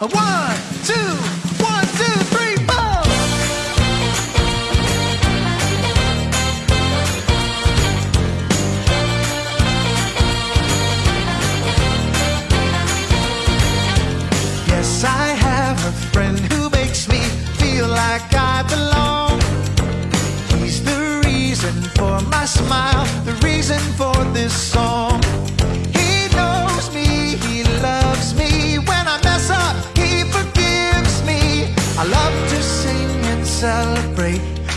One, two.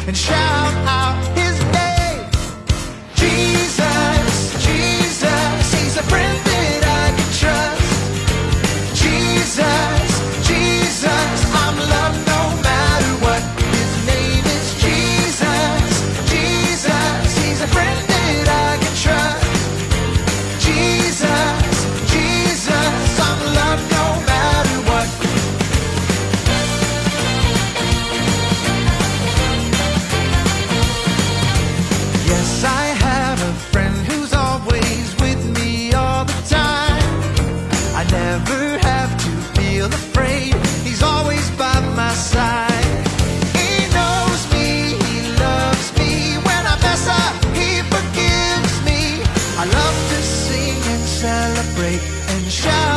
And shout out celebrate and shout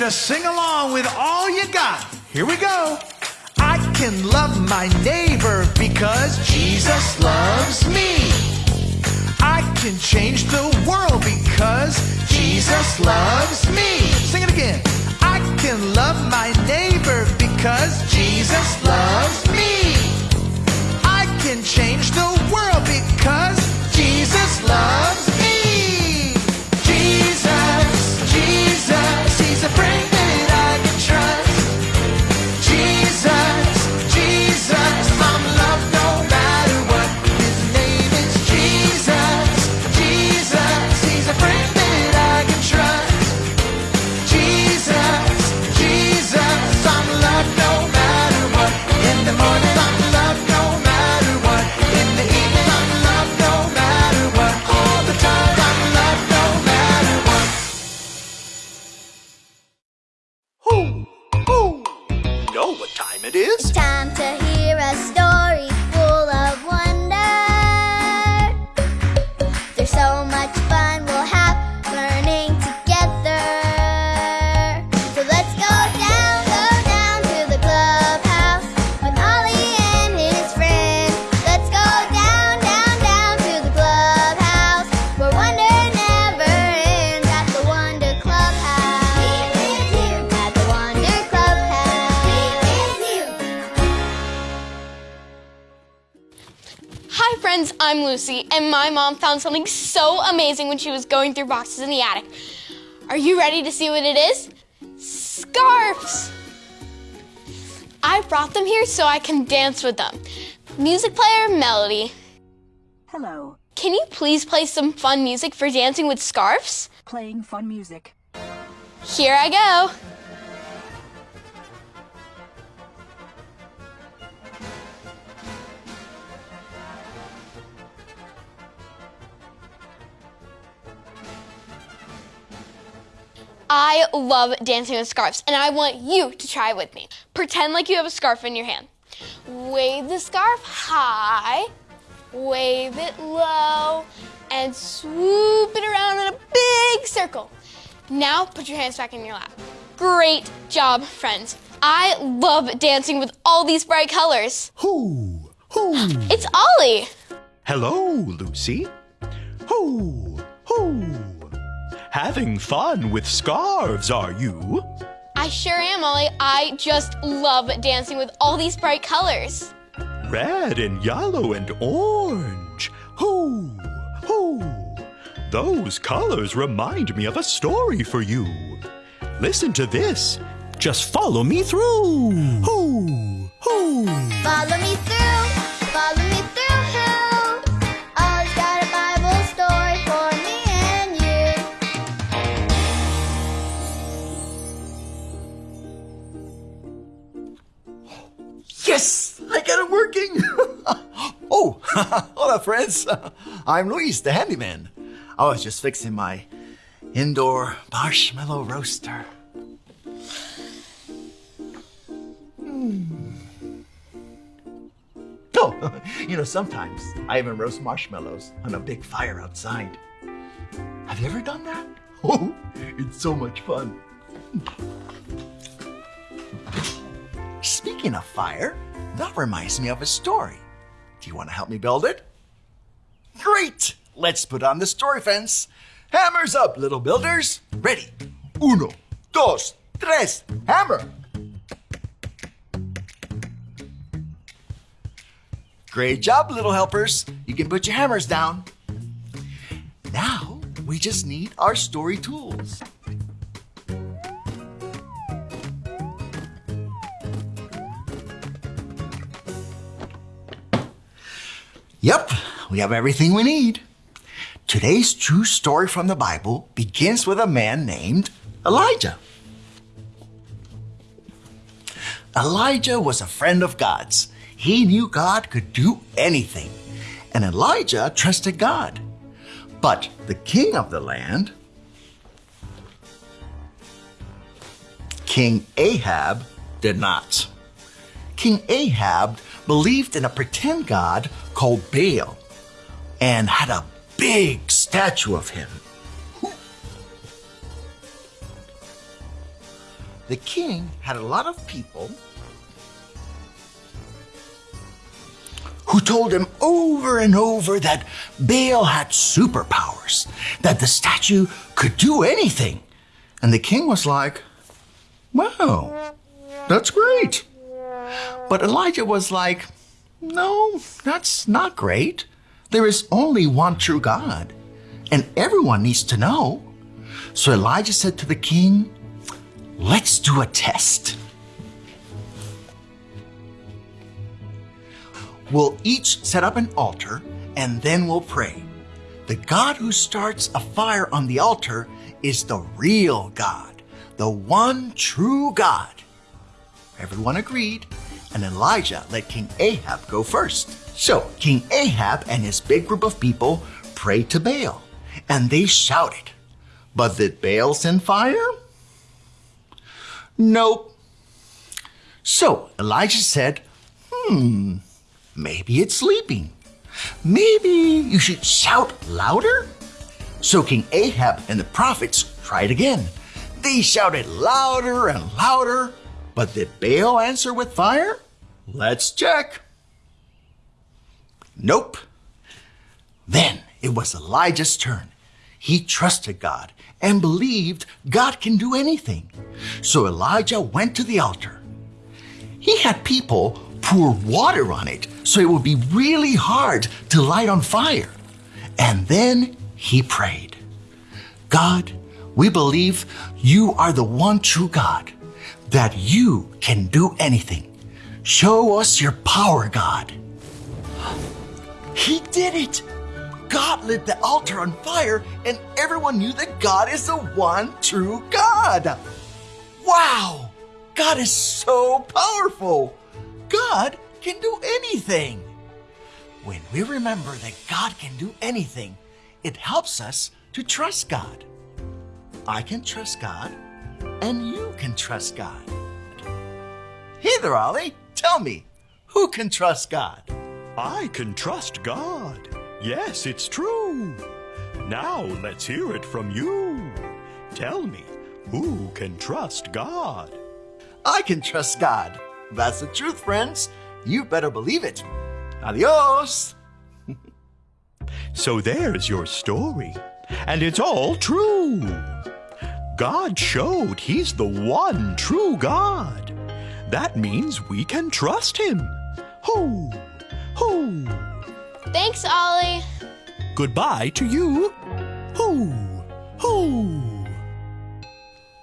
to sing along with all you got. Here we go. I can love my neighbor because Jesus loves me. I can change the world because Jesus loves me. Sing it again. I can love my neighbor because Jesus loves me. I can change the Lucy, and my mom found something so amazing when she was going through boxes in the attic. Are you ready to see what it is? Scarves! I brought them here so I can dance with them. Music player Melody, Hello, can you please play some fun music for dancing with scarves? playing fun music. Here I go. I love dancing with scarves, and I want you to try with me. Pretend like you have a scarf in your hand. Wave the scarf high, wave it low, and swoop it around in a big circle. Now put your hands back in your lap. Great job, friends. I love dancing with all these bright colors. Who? Who? It's Ollie. Hello, Lucy. Who? Who? Having fun with scarves, are you? I sure am, Ollie. I just love dancing with all these bright colors. Red and yellow and orange. Who? Who? Those colors remind me of a story for you. Listen to this. Just follow me through. Who? Who? Follow me through, follow me Hola, friends. I'm Luis, the handyman. I was just fixing my indoor marshmallow roaster. Hmm. Oh, you know, sometimes I even roast marshmallows on a big fire outside. Have you ever done that? Oh, it's so much fun. Speaking of fire, that reminds me of a story. Do you want to help me build it? Great! Let's put on the story fence. Hammers up, little builders. Ready? Uno, dos, tres, hammer! Great job, little helpers. You can put your hammers down. Now, we just need our story tools. Yep, we have everything we need. Today's true story from the Bible begins with a man named Elijah. Elijah was a friend of God's. He knew God could do anything, and Elijah trusted God. But the king of the land, King Ahab, did not. King Ahab believed in a pretend god called Baal and had a big statue of him. The king had a lot of people who told him over and over that Baal had superpowers, that the statue could do anything. And the king was like, Wow, that's great. But Elijah was like, No, that's not great. There is only one true God, and everyone needs to know. So Elijah said to the king, Let's do a test. We'll each set up an altar and then we'll pray. The God who starts a fire on the altar is the real God, the one true God. Everyone agreed, and Elijah let King Ahab go first. So King Ahab and his big group of people prayed to Baal, and they shouted. But did Baal send fire? Nope. So Elijah said, Hmm, maybe it's sleeping. Maybe you should shout louder? So King Ahab and the prophets tried again. They shouted louder and louder, but did Baal answer with fire? Let's check. Nope. Then it was Elijah's turn. He trusted God and believed God can do anything. So Elijah went to the altar. He had people pour water on it so it would be really hard to light on fire. And then he prayed God, we believe you are the one true God, that you can do anything. Show us your power, God. He did it! God lit the altar on fire, and everyone knew that God is the one true God. Wow! God is so powerful. God can do anything. When we remember that God can do anything, it helps us to trust God. I can trust God, and you can trust God. Hey there, Ollie. Tell me, who can trust God? I can trust God. Yes, it's true. Now let's hear it from you. Tell me, who can trust God? I can trust God. That's the truth, friends. You better believe it. Adios. So there's your story. And it's all true. God showed He's the one true God. That means we can trust Him. Ho! Ho! Thanks, Ollie. Goodbye to you. Ho! Ho!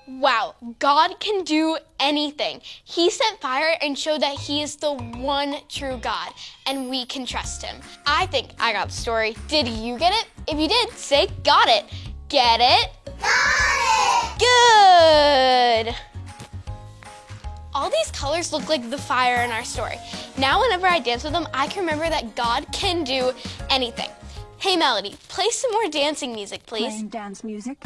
Wow, God can do anything. He sent fire and showed that He is the one true God, and we can trust Him. I think I got the story. Did you get it? If you did, say got it. Get it? Got it! Good! all these colors look like the fire in our story. Now, whenever I dance with them, I can remember that God can do anything. Hey, Melody, play some more dancing music, please. Playing dance music.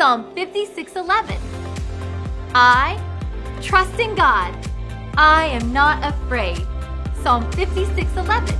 Psalm 56:11. I trust in God. I am not afraid. Psalm 56:11.